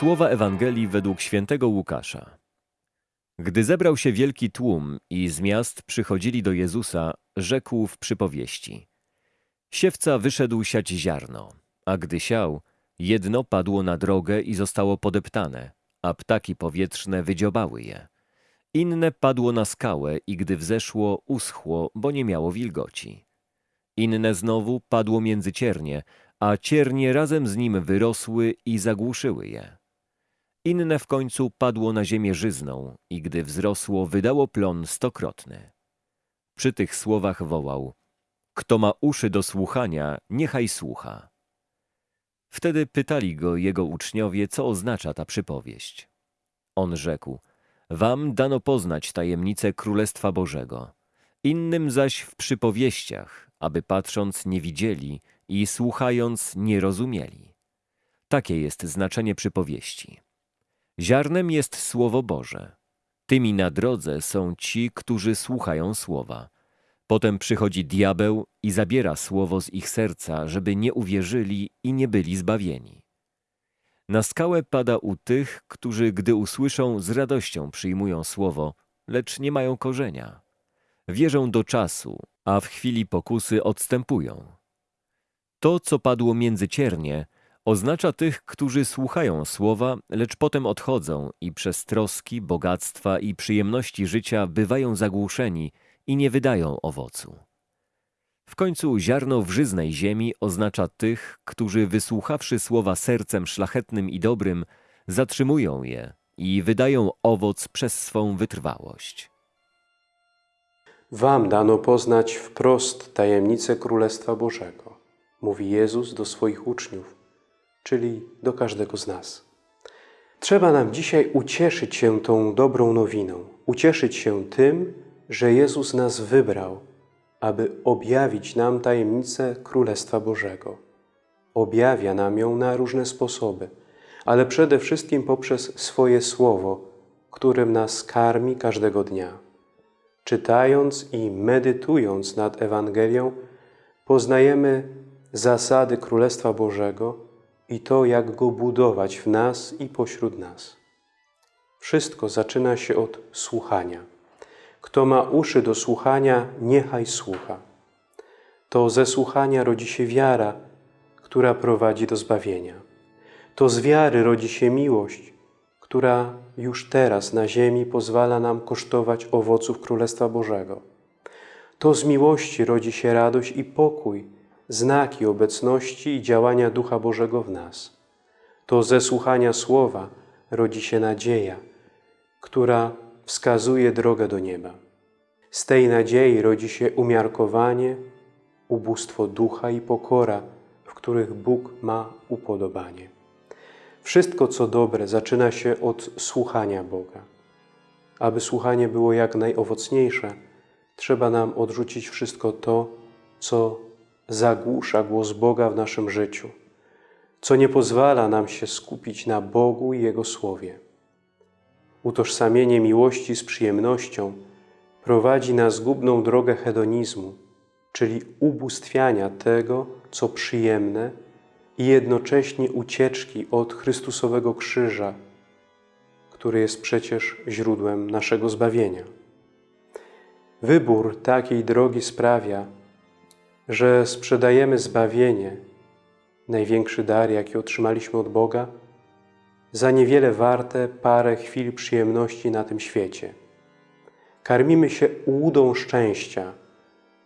Słowa Ewangelii według świętego Łukasza. Gdy zebrał się wielki tłum i z miast przychodzili do Jezusa, rzekł w przypowieści. Siewca wyszedł siać ziarno, a gdy siał, jedno padło na drogę i zostało podeptane, a ptaki powietrzne wydziobały je. Inne padło na skałę i gdy wzeszło, uschło, bo nie miało wilgoci. Inne znowu padło między ciernie, a ciernie razem z nim wyrosły i zagłuszyły je. Inne w końcu padło na ziemię żyzną i gdy wzrosło, wydało plon stokrotny. Przy tych słowach wołał, kto ma uszy do słuchania, niechaj słucha. Wtedy pytali go jego uczniowie, co oznacza ta przypowieść. On rzekł, wam dano poznać tajemnicę Królestwa Bożego, innym zaś w przypowieściach, aby patrząc nie widzieli i słuchając nie rozumieli. Takie jest znaczenie przypowieści. Ziarnem jest Słowo Boże. Tymi na drodze są ci, którzy słuchają Słowa. Potem przychodzi diabeł i zabiera Słowo z ich serca, żeby nie uwierzyli i nie byli zbawieni. Na skałę pada u tych, którzy gdy usłyszą, z radością przyjmują Słowo, lecz nie mają korzenia. Wierzą do czasu, a w chwili pokusy odstępują. To, co padło między ciernie, oznacza tych, którzy słuchają słowa, lecz potem odchodzą i przez troski, bogactwa i przyjemności życia bywają zagłuszeni i nie wydają owocu. W końcu ziarno w żyznej ziemi oznacza tych, którzy wysłuchawszy słowa sercem szlachetnym i dobrym, zatrzymują je i wydają owoc przez swą wytrwałość. Wam dano poznać wprost tajemnicę Królestwa Bożego, mówi Jezus do swoich uczniów, czyli do każdego z nas. Trzeba nam dzisiaj ucieszyć się tą dobrą nowiną, ucieszyć się tym, że Jezus nas wybrał, aby objawić nam tajemnicę Królestwa Bożego. Objawia nam ją na różne sposoby, ale przede wszystkim poprzez swoje Słowo, którym nas karmi każdego dnia. Czytając i medytując nad Ewangelią, poznajemy zasady Królestwa Bożego i to, jak go budować w nas i pośród nas. Wszystko zaczyna się od słuchania. Kto ma uszy do słuchania, niechaj słucha. To ze słuchania rodzi się wiara, która prowadzi do zbawienia. To z wiary rodzi się miłość, która już teraz na ziemi pozwala nam kosztować owoców Królestwa Bożego. To z miłości rodzi się radość i pokój, znaki obecności i działania Ducha Bożego w nas. To ze słuchania Słowa rodzi się nadzieja, która wskazuje drogę do nieba. Z tej nadziei rodzi się umiarkowanie, ubóstwo ducha i pokora, w których Bóg ma upodobanie. Wszystko, co dobre, zaczyna się od słuchania Boga. Aby słuchanie było jak najowocniejsze, trzeba nam odrzucić wszystko to, co zagłusza głos Boga w naszym życiu, co nie pozwala nam się skupić na Bogu i Jego Słowie. Utożsamienie miłości z przyjemnością prowadzi na zgubną drogę hedonizmu, czyli ubóstwiania tego, co przyjemne i jednocześnie ucieczki od Chrystusowego krzyża, który jest przecież źródłem naszego zbawienia. Wybór takiej drogi sprawia, że sprzedajemy zbawienie, największy dar, jaki otrzymaliśmy od Boga, za niewiele warte parę chwil przyjemności na tym świecie. Karmimy się łudą szczęścia,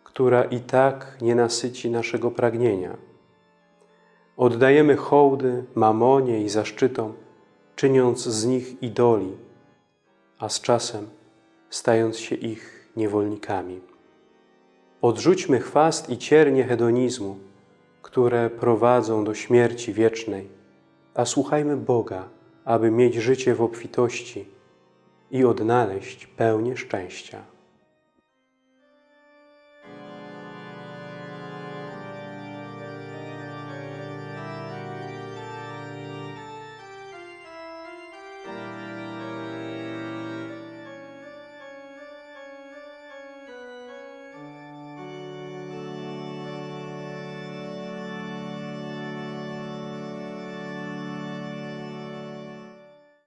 która i tak nie nasyci naszego pragnienia. Oddajemy hołdy mamonie i zaszczytom, czyniąc z nich idoli, a z czasem stając się ich niewolnikami. Odrzućmy chwast i ciernie hedonizmu, które prowadzą do śmierci wiecznej, a słuchajmy Boga, aby mieć życie w obfitości i odnaleźć pełnię szczęścia.